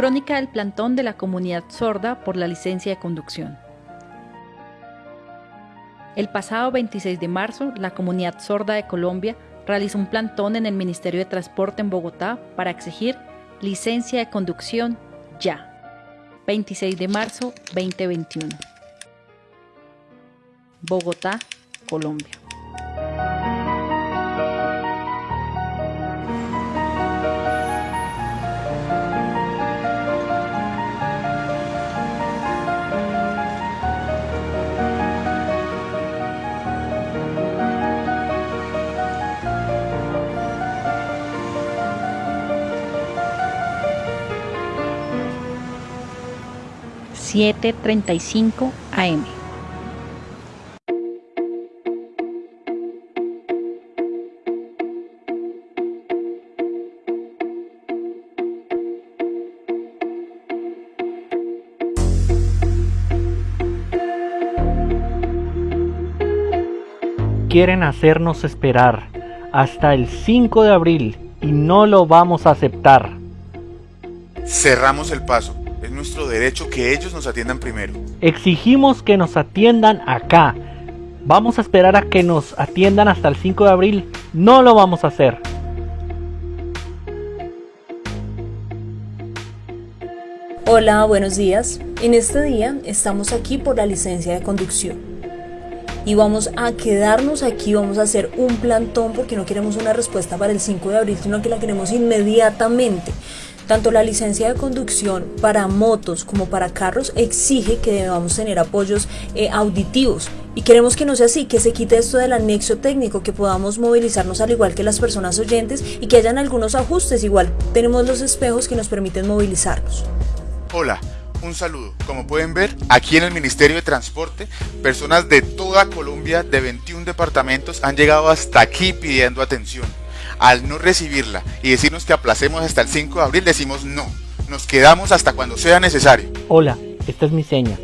Crónica del plantón de la comunidad sorda por la licencia de conducción. El pasado 26 de marzo, la comunidad sorda de Colombia realizó un plantón en el Ministerio de Transporte en Bogotá para exigir licencia de conducción ya. 26 de marzo 2021. Bogotá, Colombia. Siete treinta y cinco AM. quieren hacernos esperar hasta el 5 de abril y no lo vamos a aceptar. Cerramos el paso. Es nuestro derecho que ellos nos atiendan primero. Exigimos que nos atiendan acá. Vamos a esperar a que nos atiendan hasta el 5 de abril. No lo vamos a hacer. Hola, buenos días. En este día estamos aquí por la licencia de conducción y vamos a quedarnos aquí, vamos a hacer un plantón porque no queremos una respuesta para el 5 de abril, sino que la queremos inmediatamente. Tanto la licencia de conducción para motos como para carros exige que debamos tener apoyos eh, auditivos y queremos que no sea así, que se quite esto del anexo técnico, que podamos movilizarnos al igual que las personas oyentes y que hayan algunos ajustes. Igual tenemos los espejos que nos permiten movilizarnos. Hola, un saludo. Como pueden ver, aquí en el Ministerio de Transporte, personas de toda Colombia, de 21 departamentos, han llegado hasta aquí pidiendo atención. Al no recibirla y decirnos que aplacemos hasta el 5 de abril, decimos no. Nos quedamos hasta cuando sea necesario. Hola, esta es mi seña.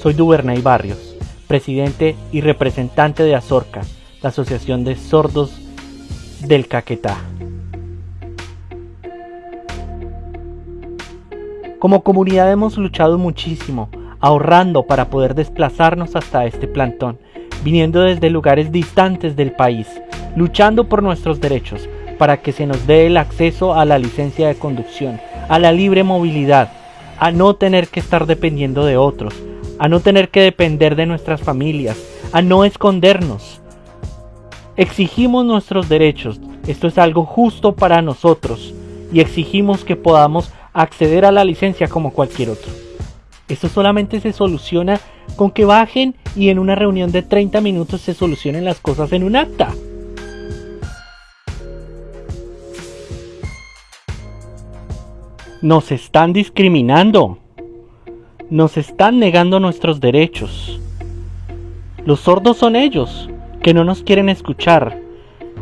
Soy Duvernay Barrios, presidente y representante de Azorca, la Asociación de Sordos del Caquetá. Como comunidad hemos luchado muchísimo, ahorrando para poder desplazarnos hasta este plantón, viniendo desde lugares distantes del país, luchando por nuestros derechos, para que se nos dé el acceso a la licencia de conducción, a la libre movilidad, a no tener que estar dependiendo de otros, a no tener que depender de nuestras familias, a no escondernos. Exigimos nuestros derechos, esto es algo justo para nosotros, y exigimos que podamos acceder a la licencia como cualquier otro. Esto solamente se soluciona con que bajen y en una reunión de 30 minutos se solucionen las cosas en un acta. Nos están discriminando. Nos están negando nuestros derechos. Los sordos son ellos, que no nos quieren escuchar,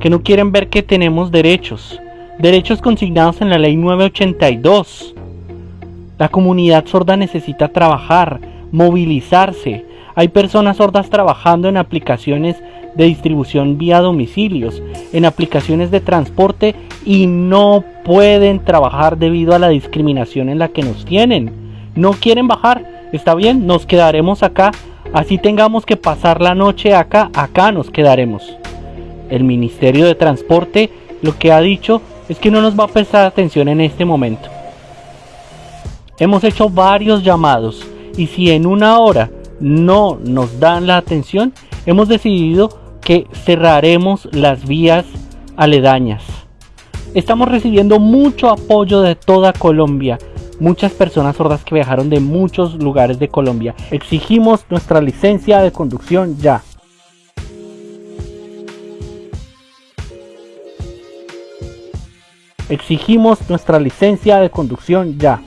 que no quieren ver que tenemos derechos, Derechos consignados en la Ley 982. La comunidad sorda necesita trabajar, movilizarse. Hay personas sordas trabajando en aplicaciones de distribución vía domicilios, en aplicaciones de transporte y no pueden trabajar debido a la discriminación en la que nos tienen. No quieren bajar, está bien, nos quedaremos acá, así tengamos que pasar la noche acá, acá nos quedaremos. El Ministerio de Transporte lo que ha dicho es que no nos va a prestar atención en este momento. Hemos hecho varios llamados y si en una hora no nos dan la atención, hemos decidido que cerraremos las vías aledañas. Estamos recibiendo mucho apoyo de toda Colombia, muchas personas sordas que viajaron de muchos lugares de Colombia. Exigimos nuestra licencia de conducción ya. Exigimos nuestra licencia de conducción ya.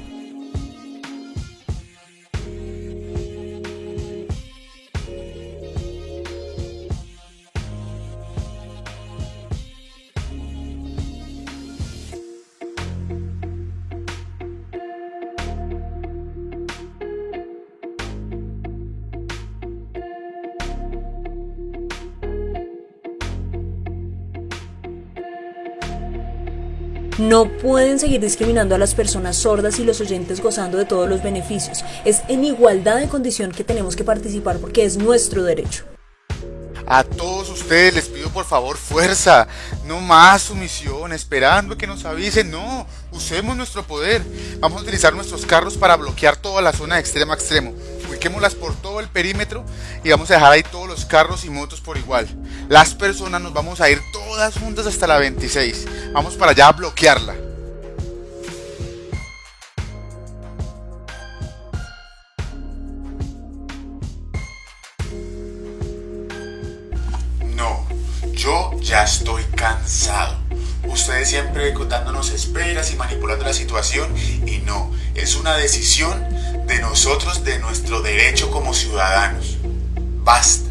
No pueden seguir discriminando a las personas sordas y los oyentes gozando de todos los beneficios. Es en igualdad de condición que tenemos que participar porque es nuestro derecho. A todos ustedes les pido por favor fuerza, no más sumisión, esperando que nos avisen, no, usemos nuestro poder. Vamos a utilizar nuestros carros para bloquear toda la zona de extremo a extremo. Ubiquémoslas por todo el perímetro y vamos a dejar ahí todos los carros y motos por igual. Las personas nos vamos a ir todas juntas hasta la 26. Vamos para allá a bloquearla. No, yo ya estoy cansado. Ustedes siempre contándonos esperas y manipulando la situación y no, es una decisión de nosotros, de nuestro derecho como ciudadanos. Basta.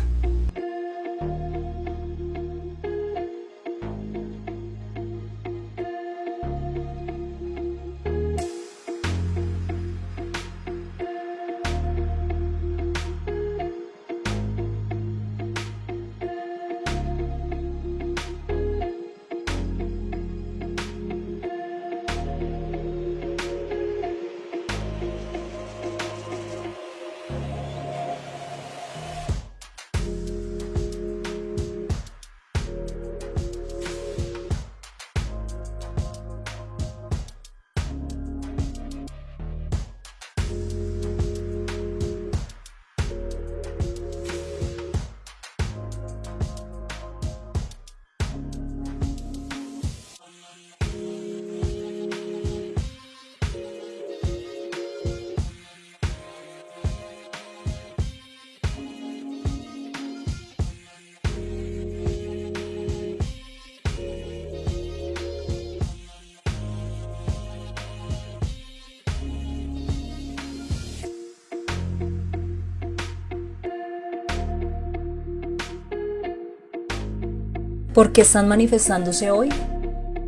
¿Por qué están manifestándose hoy?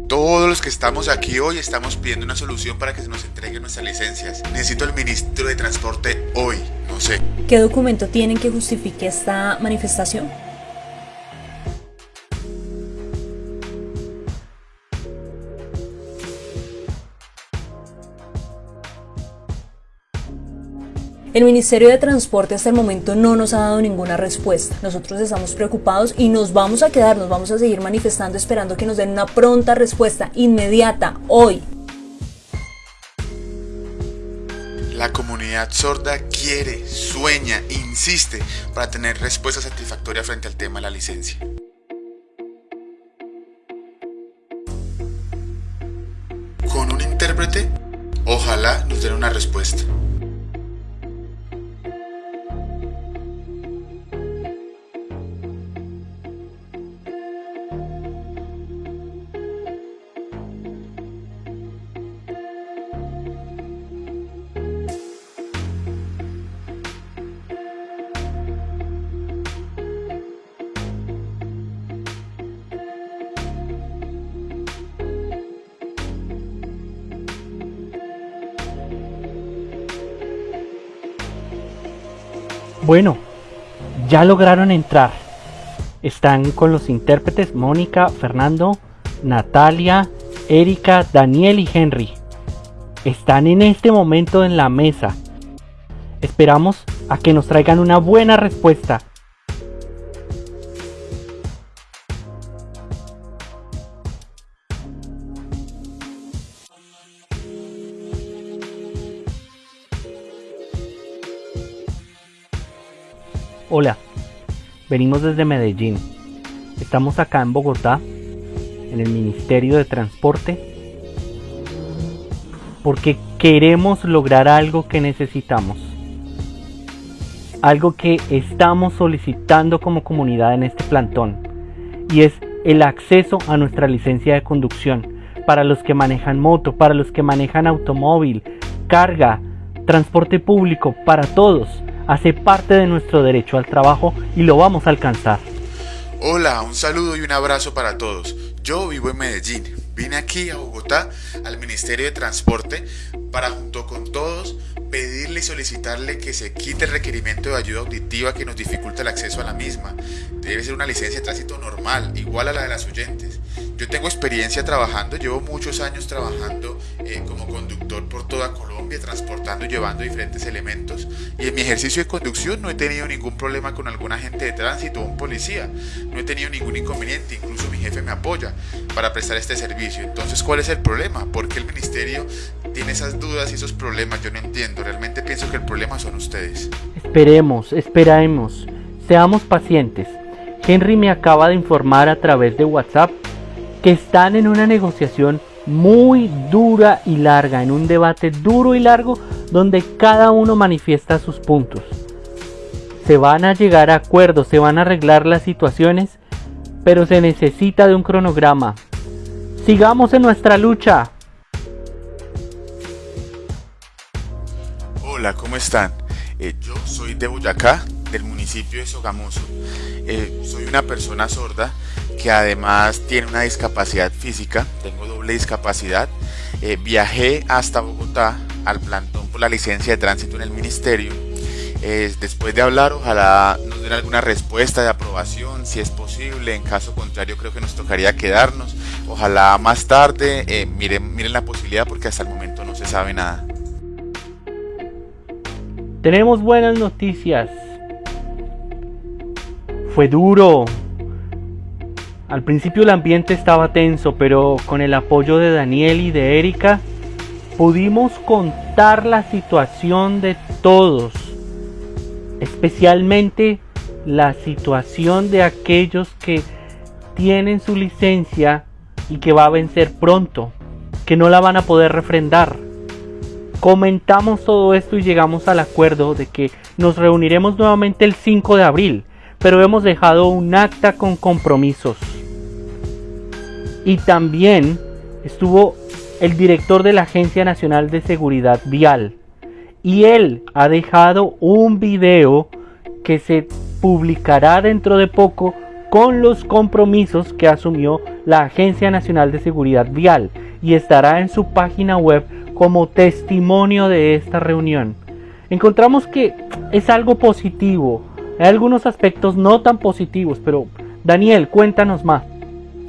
Todos los que estamos aquí hoy estamos pidiendo una solución para que se nos entreguen nuestras licencias. Necesito al ministro de Transporte hoy, no sé. ¿Qué documento tienen que justifique esta manifestación? El Ministerio de Transporte hasta el momento no nos ha dado ninguna respuesta. Nosotros estamos preocupados y nos vamos a quedar, nos vamos a seguir manifestando esperando que nos den una pronta respuesta inmediata hoy. La comunidad sorda quiere, sueña, insiste para tener respuesta satisfactoria frente al tema de la licencia. Con un intérprete, ojalá nos den una respuesta. Bueno, ya lograron entrar. Están con los intérpretes Mónica, Fernando, Natalia, Erika, Daniel y Henry. Están en este momento en la mesa. Esperamos a que nos traigan una buena respuesta. Hola, venimos desde Medellín. Estamos acá en Bogotá, en el Ministerio de Transporte, porque queremos lograr algo que necesitamos. Algo que estamos solicitando como comunidad en este plantón, y es el acceso a nuestra licencia de conducción para los que manejan moto, para los que manejan automóvil, carga, transporte público, para todos hace parte de nuestro derecho al trabajo y lo vamos a alcanzar. Hola, un saludo y un abrazo para todos. Yo vivo en Medellín. Vine aquí a Bogotá, al Ministerio de Transporte, para junto con todos pedirle y solicitarle que se quite el requerimiento de ayuda auditiva que nos dificulta el acceso a la misma. Debe ser una licencia de tránsito normal, igual a la de las oyentes. Yo tengo experiencia trabajando, llevo muchos años trabajando eh, como conductor por toda Colombia, transportando y llevando diferentes elementos. Y en mi ejercicio de conducción no he tenido ningún problema con algún agente de tránsito o un policía. No he tenido ningún inconveniente, incluso mi jefe me apoya para prestar este servicio. Entonces, ¿cuál es el problema? ¿Por qué el ministerio tiene esas dudas y esos problemas? Yo no entiendo. Realmente pienso que el problema son ustedes. Esperemos, esperemos. Seamos pacientes. Henry me acaba de informar a través de WhatsApp que están en una negociación muy dura y larga, en un debate duro y largo donde cada uno manifiesta sus puntos. Se van a llegar a acuerdos, se van a arreglar las situaciones, pero se necesita de un cronograma. Sigamos en nuestra lucha. Hola, ¿cómo están? Eh, yo soy de Boyacá, del municipio de Sogamoso. Eh, soy una persona sorda que además tiene una discapacidad física, tengo doble discapacidad. Eh, viajé hasta Bogotá al plantón por la licencia de tránsito en el ministerio. Eh, después de hablar, ojalá nos den alguna respuesta de aprobación, si es posible. En caso contrario, creo que nos tocaría quedarnos. Ojalá más tarde eh, miren, miren la posibilidad porque hasta el momento no se sabe nada. Tenemos buenas noticias. Fue duro, al principio el ambiente estaba tenso, pero con el apoyo de Daniel y de Erika pudimos contar la situación de todos, especialmente la situación de aquellos que tienen su licencia y que va a vencer pronto, que no la van a poder refrendar. Comentamos todo esto y llegamos al acuerdo de que nos reuniremos nuevamente el 5 de abril, pero hemos dejado un acta con compromisos. Y también estuvo el director de la Agencia Nacional de Seguridad Vial. Y él ha dejado un video que se publicará dentro de poco con los compromisos que asumió la Agencia Nacional de Seguridad Vial y estará en su página web como testimonio de esta reunión. Encontramos que es algo positivo, hay algunos aspectos no tan positivos, pero Daniel, cuéntanos más.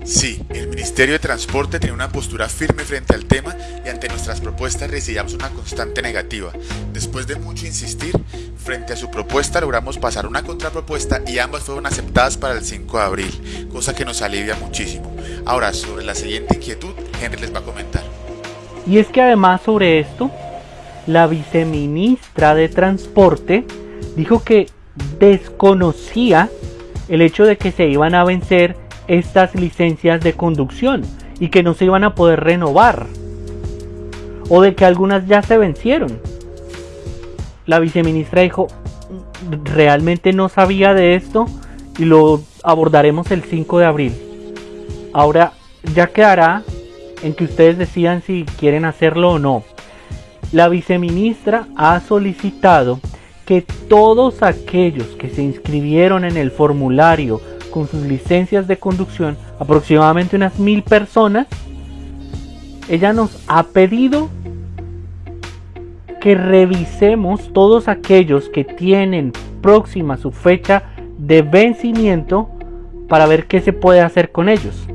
Sí, el Ministerio de Transporte tiene una postura firme frente al tema y ante nuestras propuestas recibimos una constante negativa. Después de mucho insistir, frente a su propuesta logramos pasar una contrapropuesta y ambas fueron aceptadas para el 5 de abril, cosa que nos alivia muchísimo. Ahora, sobre la siguiente inquietud, Henry les va a comentar. Y es que además sobre esto, la viceministra de Transporte dijo que desconocía el hecho de que se iban a vencer estas licencias de conducción y que no se iban a poder renovar o de que algunas ya se vencieron. La viceministra dijo, realmente no sabía de esto y lo abordaremos el 5 de abril. Ahora ya quedará en que ustedes decidan si quieren hacerlo o no. La viceministra ha solicitado que todos aquellos que se inscribieron en el formulario con sus licencias de conducción, aproximadamente unas mil personas, ella nos ha pedido que revisemos todos aquellos que tienen próxima su fecha de vencimiento para ver qué se puede hacer con ellos.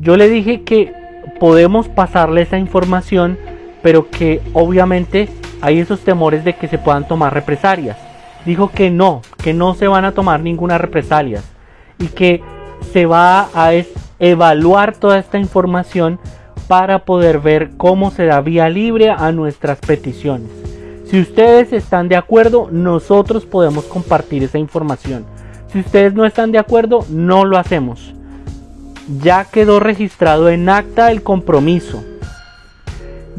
Yo le dije que podemos pasarle esa información, pero que obviamente hay esos temores de que se puedan tomar represalias. Dijo que no, que no se van a tomar ninguna represalia y que se va a evaluar toda esta información para poder ver cómo se da vía libre a nuestras peticiones. Si ustedes están de acuerdo, nosotros podemos compartir esa información. Si ustedes no están de acuerdo, no lo hacemos. Ya quedó registrado en acta el compromiso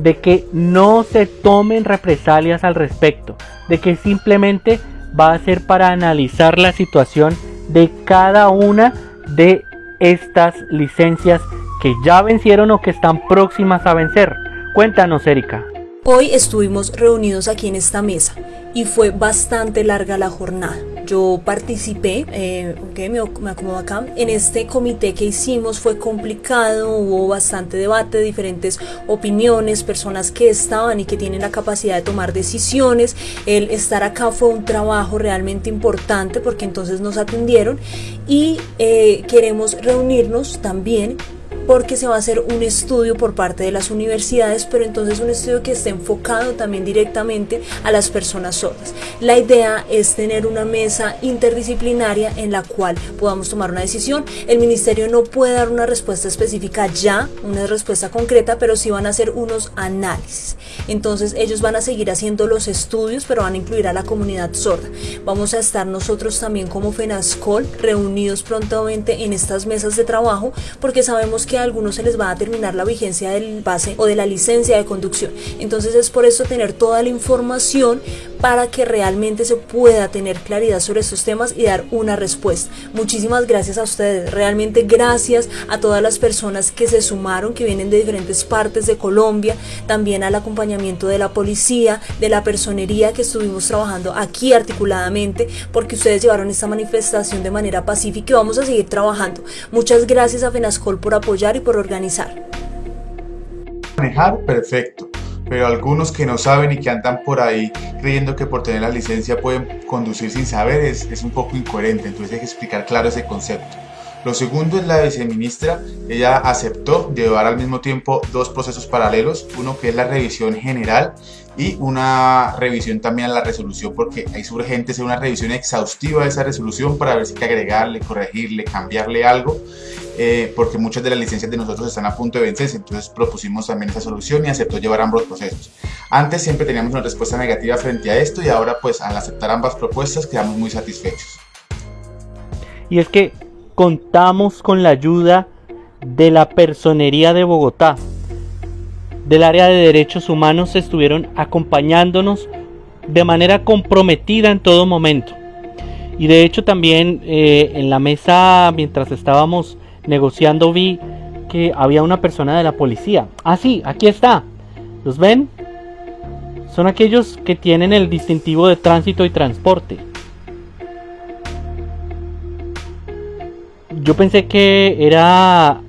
de que no se tomen represalias al respecto, de que simplemente va a ser para analizar la situación de cada una de estas licencias que ya vencieron o que están próximas a vencer. Cuéntanos, Erika. Hoy estuvimos reunidos aquí en esta mesa y fue bastante larga la jornada. Yo participé, eh, me, acomodo acá, en este comité que hicimos fue complicado, hubo bastante debate, diferentes opiniones, personas que estaban y que tienen la capacidad de tomar decisiones. El estar acá fue un trabajo realmente importante porque entonces nos atendieron y eh, queremos reunirnos también porque se va a hacer un estudio por parte de las universidades, pero entonces un estudio que esté enfocado también directamente a las personas sordas. La idea es tener una mesa interdisciplinaria en la cual podamos tomar una decisión. El ministerio no puede dar una respuesta específica ya, una respuesta concreta, pero sí van a hacer unos análisis. Entonces ellos van a seguir haciendo los estudios, pero van a incluir a la comunidad sorda. Vamos a estar nosotros también como FENASCOL reunidos prontamente en estas mesas de trabajo porque sabemos que algunos se les va a terminar la vigencia del base o de la licencia de conducción. Entonces es por eso tener toda la información para que realmente se pueda tener claridad sobre estos temas y dar una respuesta. Muchísimas gracias a ustedes, realmente gracias a todas las personas que se sumaron, que vienen de diferentes partes de Colombia, también al acompañamiento de la policía, de la personería que estuvimos trabajando aquí articuladamente, porque ustedes llevaron esta manifestación de manera pacífica y vamos a seguir trabajando. Muchas gracias a FENASCOL por apoyar y por organizar. Manejar, perfecto pero algunos que no saben y que andan por ahí creyendo que por tener la licencia pueden conducir sin saber es, es un poco incoherente, entonces hay que explicar claro ese concepto. Lo segundo es la viceministra, ella aceptó llevar al mismo tiempo dos procesos paralelos, uno que es la revisión general y una revisión también a la resolución porque es urgente hacer una revisión exhaustiva de esa resolución para ver si hay que agregarle, corregirle, cambiarle algo eh, porque muchas de las licencias de nosotros están a punto de vencerse, entonces propusimos también esa solución y aceptó llevar ambos procesos. Antes siempre teníamos una respuesta negativa frente a esto y ahora pues al aceptar ambas propuestas quedamos muy satisfechos. Y es que contamos con la ayuda de la Personería de Bogotá, del área de derechos humanos estuvieron acompañándonos de manera comprometida en todo momento. Y de hecho también eh, en la mesa mientras estábamos negociando vi que había una persona de la policía. Ah, sí, aquí está. ¿Los ven? Son aquellos que tienen el distintivo de tránsito y transporte. Yo pensé que era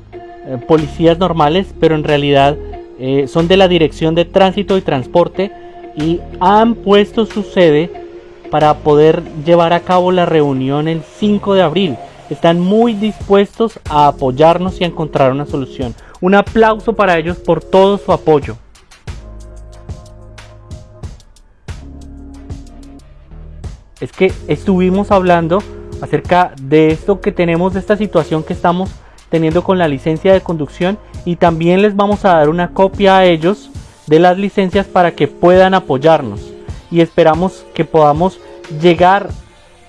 eh, policías normales, pero en realidad eh, son de la Dirección de Tránsito y Transporte y han puesto su sede para poder llevar a cabo la reunión el 5 de abril están muy dispuestos a apoyarnos y a encontrar una solución. Un aplauso para ellos por todo su apoyo. Es que estuvimos hablando acerca de esto que tenemos, de esta situación que estamos teniendo con la licencia de conducción y también les vamos a dar una copia a ellos de las licencias para que puedan apoyarnos y esperamos que podamos llegar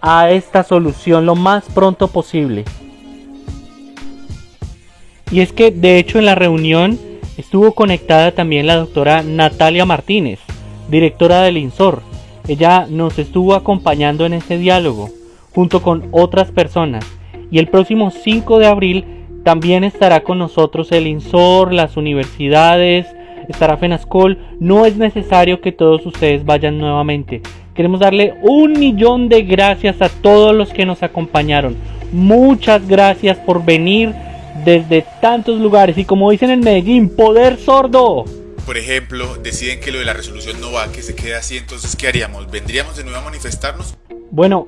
a esta solución lo más pronto posible. Y es que de hecho en la reunión estuvo conectada también la doctora Natalia Martínez, directora del INSOR. Ella nos estuvo acompañando en ese diálogo junto con otras personas y el próximo 5 de abril también estará con nosotros el INSOR, las universidades, estará FENASCOL. No es necesario que todos ustedes vayan nuevamente. Queremos darle un millón de gracias a todos los que nos acompañaron. Muchas gracias por venir desde tantos lugares y como dicen en Medellín, poder sordo. Por ejemplo, deciden que lo de la resolución no va, que se quede así, entonces ¿qué haríamos? ¿Vendríamos de nuevo a manifestarnos? Bueno,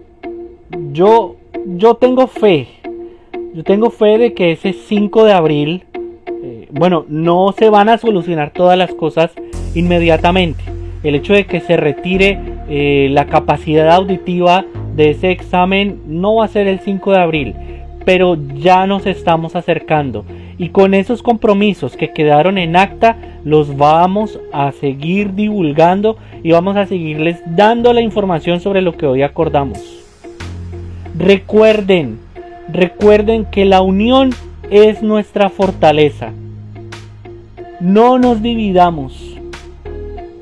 yo yo tengo fe. Yo tengo fe de que ese 5 de abril, bueno, no se van a solucionar todas las cosas inmediatamente. El hecho de que se retire eh, la capacidad auditiva de ese examen no va a ser el 5 de abril, pero ya nos estamos acercando. Y con esos compromisos que quedaron en acta, los vamos a seguir divulgando y vamos a seguirles dando la información sobre lo que hoy acordamos. Recuerden, recuerden que la unión es nuestra fortaleza. No nos dividamos.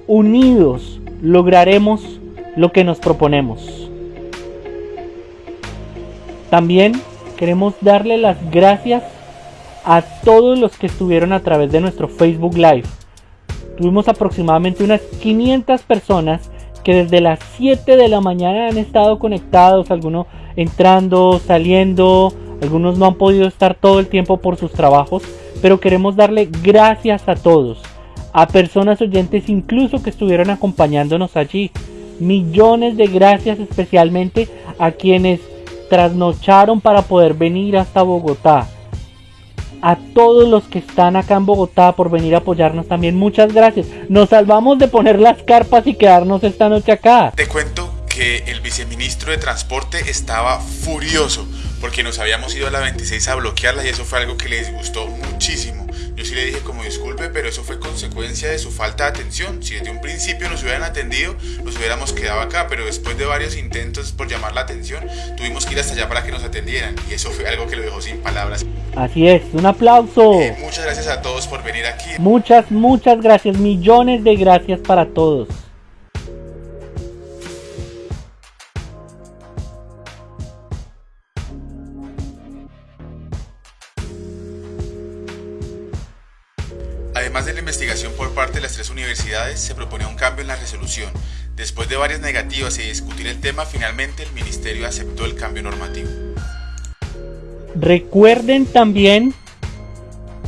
Unidos lograremos lo que nos proponemos. También queremos darle las gracias a todos los que estuvieron a través de nuestro Facebook Live. Tuvimos aproximadamente unas 500 personas que desde las 7 de la mañana han estado conectados, algunos entrando, saliendo, algunos no han podido estar todo el tiempo por sus trabajos, pero queremos darle gracias a todos a personas oyentes incluso que estuvieron acompañándonos allí. Millones de gracias especialmente a quienes trasnocharon para poder venir hasta Bogotá. a todos los que están acá en Bogotá por venir a apoyarnos también. Muchas gracias. Nos salvamos de poner las carpas y quedarnos esta noche acá. Te cuento que el viceministro de Transporte estaba furioso porque nos habíamos ido a la 26 a bloquearla y eso fue algo que le disgustó muchísimo. Yo sí le dije como disculpe, pero eso fue consecuencia de su falta de atención. Si desde un principio nos hubieran atendido, nos hubiéramos quedado acá, pero después de varios intentos por llamar la atención, tuvimos que ir hasta allá para que nos atendieran y eso fue algo que lo dejó sin palabras. Así es, un aplauso. Eh, muchas gracias a todos por venir aquí. Muchas, muchas gracias, millones de gracias para todos. Después de varias negativas y discutir el tema, finalmente el ministerio aceptó el cambio normativo. Recuerden también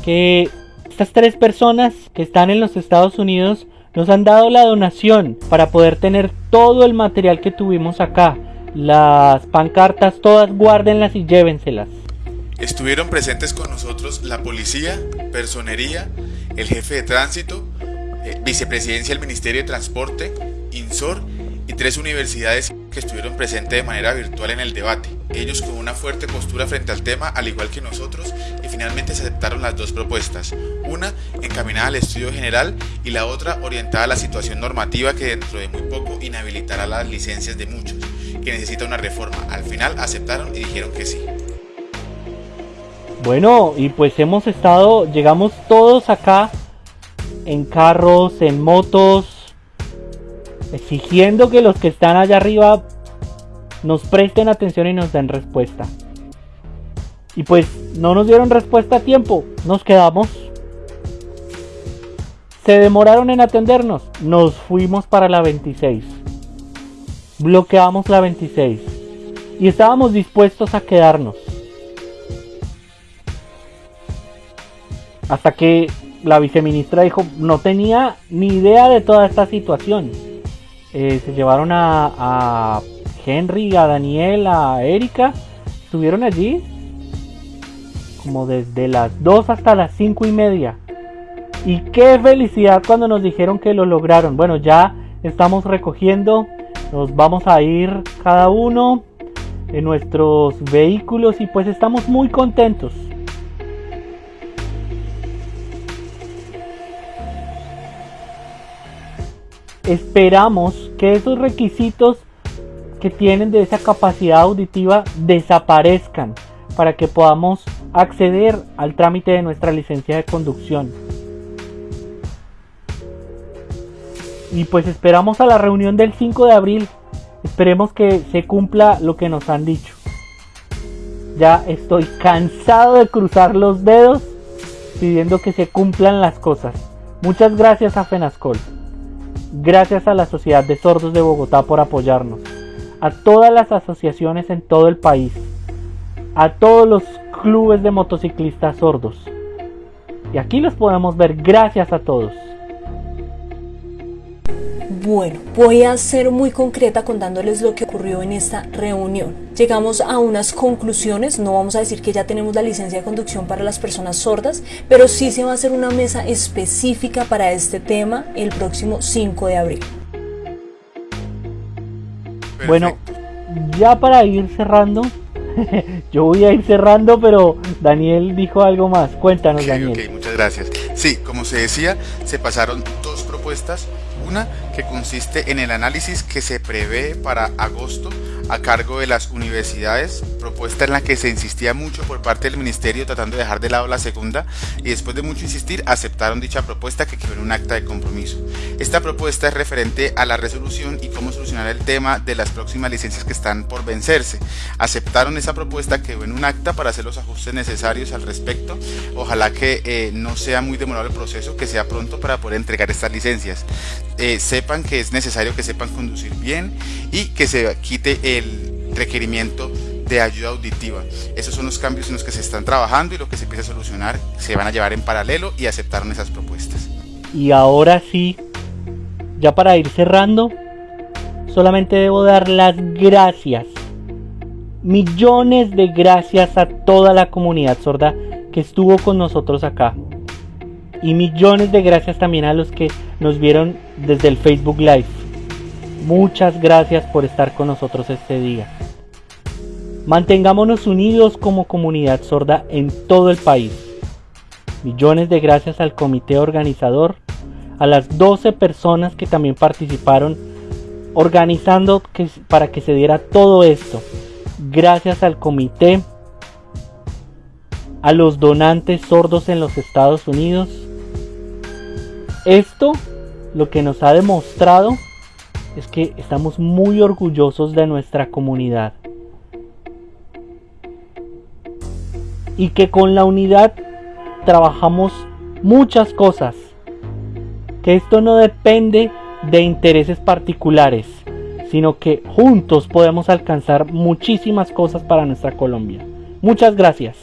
que estas tres personas que están en los Estados Unidos nos han dado la donación para poder tener todo el material que tuvimos acá. Las pancartas todas guárdenlas y llévenselas. Estuvieron presentes con nosotros la policía, personería, el jefe de tránsito, eh, vicepresidencia del Ministerio de Transporte, INSOR y tres universidades que estuvieron presentes de manera virtual en el debate. Ellos con una fuerte postura frente al tema, al igual que nosotros, y finalmente se aceptaron las dos propuestas. Una encaminada al estudio general y la otra orientada a la situación normativa que dentro de muy poco inhabilitará las licencias de muchos, que necesita una reforma. Al final aceptaron y dijeron que sí. Bueno, y pues hemos estado, llegamos todos acá en carros, en motos, exigiendo que los que están allá arriba nos presten atención y nos den respuesta. Y pues no nos dieron respuesta a tiempo, nos quedamos. Se demoraron en atendernos, nos fuimos para la 26. Bloqueamos la 26 y estábamos dispuestos a quedarnos. Hasta que la viceministra dijo, no tenía ni idea de toda esta situación. Eh, se llevaron a, a, Henry, a Daniel, a Erika. Estuvieron allí como desde las 2 hasta las 5 y media. Y qué felicidad cuando nos dijeron que lo lograron. Bueno, ya estamos recogiendo. Nos vamos a ir cada uno en nuestros vehículos y pues estamos muy contentos. Esperamos que esos requisitos que tienen de esa capacidad auditiva desaparezcan para que podamos acceder al trámite de nuestra licencia de conducción. Y pues esperamos a la reunión del 5 de abril. Esperemos que se cumpla lo que nos han dicho. Ya estoy cansado de cruzar los dedos pidiendo que se cumplan las cosas. Muchas gracias a Fenascol. Gracias a la Sociedad de Sordos de Bogotá por apoyarnos, a todas las asociaciones en todo el país, a todos los clubes de motociclistas sordos. Y aquí los podemos ver gracias a todos. Bueno, voy a ser muy concreta contándoles lo que ocurrió en esta reunión. Llegamos a unas conclusiones, no vamos a decir que ya tenemos la licencia de conducción para las personas sordas, pero sí se va a hacer una mesa específica para este tema el próximo 5 de abril. Bueno, ya para ir cerrando, yo voy a ir cerrando, pero Daniel dijo algo más. Cuéntanos, Daniel. Ok, muchas gracias. Sí, como se decía, se pasaron dos propuestas una que consiste en el análisis que se prevé para agosto a cargo de las universidades, propuesta en la que se insistía mucho por parte del ministerio tratando de dejar de lado la segunda y después de mucho insistir aceptaron dicha propuesta que quedó en un acta de compromiso. Esta propuesta es referente a la resolución y cómo solucionar el tema de las próximas licencias que están por vencerse. Aceptaron esa propuesta, quedó en un acta para hacer los ajustes necesarios al respecto. Ojalá que eh, no sea muy demorado el proceso, que sea pronto para poder entregar estas licencias. Eh, sepan que es necesario que sepan conducir bien y que se quite el requerimiento de ayuda auditiva. Esos son los cambios en los que se están trabajando y lo que se empieza a solucionar se van a llevar en paralelo y aceptaron esas propuestas. Y ahora sí, ya para ir cerrando, solamente debo dar las gracias, millones de gracias a toda la comunidad sorda que estuvo con nosotros acá. Y millones de gracias también a los que nos vieron desde el Facebook Live. Muchas gracias por estar con nosotros este día. Mantengámonos unidos como comunidad sorda en todo el país. Millones de gracias al comité organizador, a las 12 personas que también participaron organizando para que se diera todo esto. Gracias al comité, a los donantes sordos en los Estados Unidos. Esto lo que nos ha demostrado es que estamos muy orgullosos de nuestra comunidad. Y que con la unidad trabajamos muchas cosas. Que esto no depende de intereses particulares, sino que juntos podemos alcanzar muchísimas cosas para nuestra Colombia. Muchas gracias.